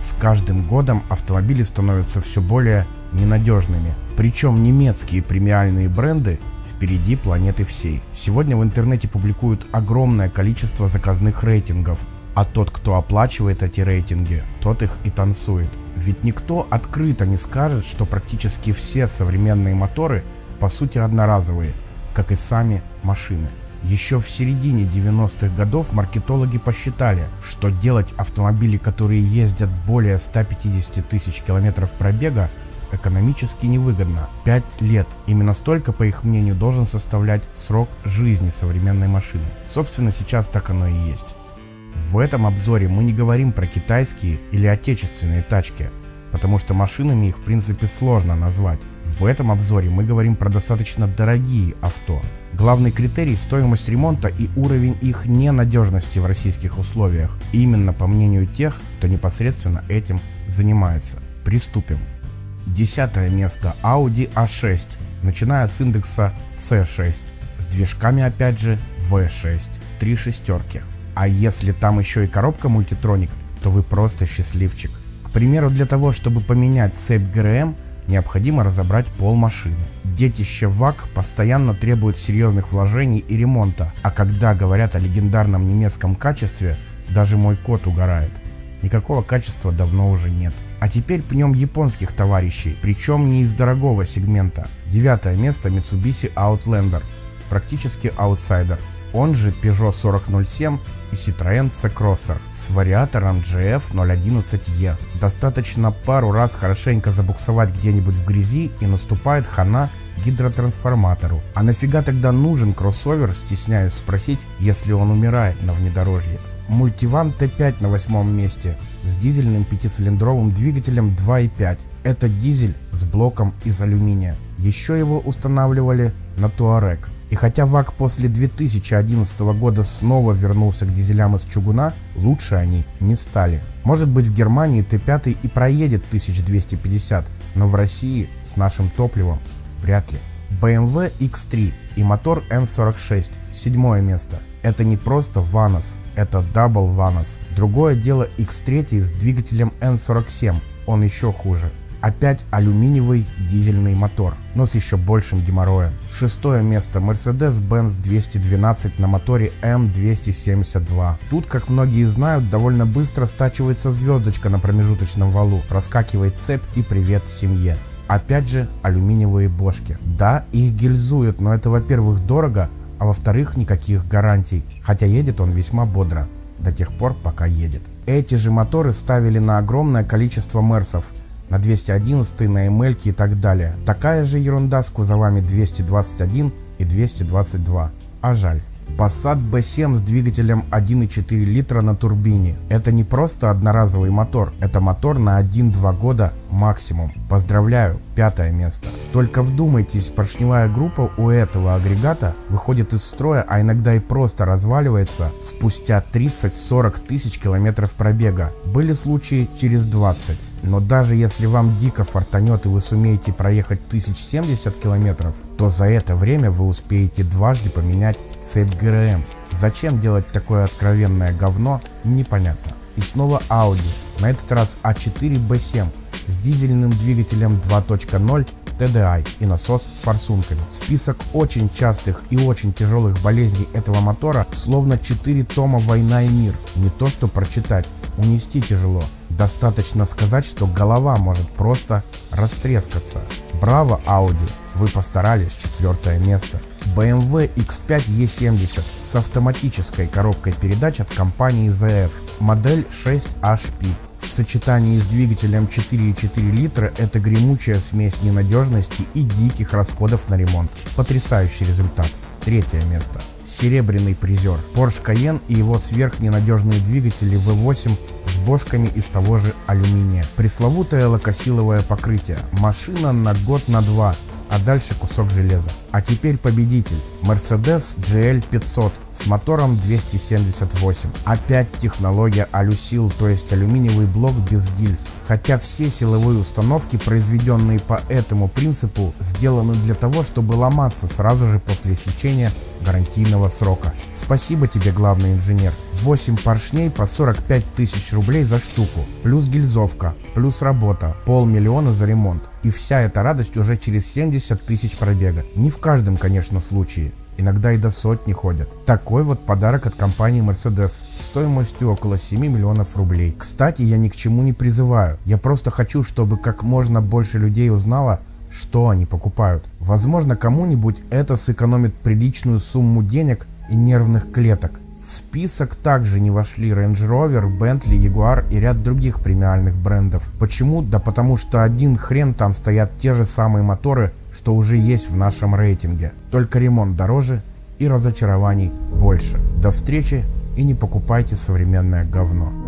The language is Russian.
С каждым годом автомобили становятся все более ненадежными. Причем немецкие премиальные бренды впереди планеты всей. Сегодня в интернете публикуют огромное количество заказных рейтингов, а тот, кто оплачивает эти рейтинги, тот их и танцует. Ведь никто открыто не скажет, что практически все современные моторы по сути одноразовые, как и сами машины. Еще в середине 90-х годов маркетологи посчитали, что делать автомобили, которые ездят более 150 тысяч километров пробега, экономически невыгодно. 5 лет. Именно столько, по их мнению, должен составлять срок жизни современной машины. Собственно, сейчас так оно и есть. В этом обзоре мы не говорим про китайские или отечественные тачки, потому что машинами их в принципе сложно назвать. В этом обзоре мы говорим про достаточно дорогие авто. Главный критерий – стоимость ремонта и уровень их ненадежности в российских условиях. Именно по мнению тех, кто непосредственно этим занимается. Приступим. Десятое место Audi A6, начиная с индекса C6, с движками опять же V6, три шестерки. А если там еще и коробка мультитроник, то вы просто счастливчик. К примеру, для того, чтобы поменять цепь ГРМ, необходимо разобрать пол машины. Детище ВАК постоянно требует серьезных вложений и ремонта, а когда говорят о легендарном немецком качестве, даже мой кот угорает. Никакого качества давно уже нет. А теперь пнем японских товарищей, причем не из дорогого сегмента. Девятое место Mitsubishi Outlander, практически аутсайдер. Он же Peugeot 4007 и Citroën C-Crosser с вариатором GF011E. Достаточно пару раз хорошенько забуксовать где-нибудь в грязи и наступает хана гидротрансформатору. А нафига тогда нужен кроссовер, стесняюсь спросить, если он умирает на внедорожье? Мультиван Т5 на восьмом месте с дизельным пятицилиндровым двигателем 2.5. Это дизель с блоком из алюминия. Еще его устанавливали на Туарек. И хотя ВАК после 2011 года снова вернулся к дизелям из чугуна, лучше они не стали. Может быть в Германии Т5 и проедет 1250, но в России с нашим топливом вряд ли. BMW X3 и мотор N46, седьмое место. Это не просто Vanos, это Double Vanos. Другое дело X3 с двигателем N47, он еще хуже. Опять алюминиевый дизельный мотор, но с еще большим геморроем. Шестое место Mercedes-Benz 212 на моторе M272. Тут, как многие знают, довольно быстро стачивается звездочка на промежуточном валу, проскакивает цепь и привет семье. Опять же алюминиевые бошки. Да, их гильзуют, но это во-первых дорого, а во-вторых никаких гарантий, хотя едет он весьма бодро, до тех пор пока едет. Эти же моторы ставили на огромное количество мерсов, на 211, на ML и так далее. Такая же ерунда с кузовами 221 и 222, а жаль. Passat B7 с двигателем 1,4 литра на турбине. Это не просто одноразовый мотор, это мотор на 1-2 года максимум. Поздравляю, пятое место. Только вдумайтесь, поршневая группа у этого агрегата выходит из строя, а иногда и просто разваливается спустя 30-40 тысяч километров пробега. Были случаи через 20. Но даже если вам дико фартанет и вы сумеете проехать 1070 километров, то за это время вы успеете дважды поменять цепь ГРМ. Зачем делать такое откровенное говно, непонятно. И снова Audi, на этот раз A4 B7 с дизельным двигателем 2.0 TDI и насос с форсунками. Список очень частых и очень тяжелых болезней этого мотора словно 4 тома «Война и мир». Не то что прочитать, унести тяжело. Достаточно сказать, что голова может просто растрескаться. Браво, Audi! Вы постарались, четвертое место. BMW X5 E70 с автоматической коробкой передач от компании ZF, модель 6HP. В сочетании с двигателем 4,4 литра это гремучая смесь ненадежности и диких расходов на ремонт. Потрясающий результат. Третье место. Серебряный призер. Porsche Cayenne и его сверхненадежные двигатели V8 с бошками из того же алюминия. Пресловутое лакосиловое покрытие. Машина на год на два а дальше кусок железа. А теперь победитель. Mercedes GL 500 с мотором 278. Опять технология Alusil, то есть алюминиевый блок без гильз. Хотя все силовые установки, произведенные по этому принципу, сделаны для того, чтобы ломаться сразу же после истечения гарантийного срока. Спасибо тебе, главный инженер. 8 поршней по 45 тысяч рублей за штуку, плюс гильзовка, плюс работа, полмиллиона за ремонт. И вся эта радость уже через 70 тысяч пробега. Не в каждом, конечно, случае. Иногда и до сотни ходят. Такой вот подарок от компании Mercedes стоимостью около 7 миллионов рублей. Кстати, я ни к чему не призываю. Я просто хочу, чтобы как можно больше людей узнало, что они покупают. Возможно, кому-нибудь это сэкономит приличную сумму денег и нервных клеток. В список также не вошли Range Rover, Bentley, Jaguar и ряд других премиальных брендов. Почему? Да потому что один хрен там стоят те же самые моторы, что уже есть в нашем рейтинге. Только ремонт дороже и разочарований больше. До встречи и не покупайте современное говно.